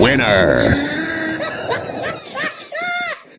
Winner!